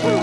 Woo!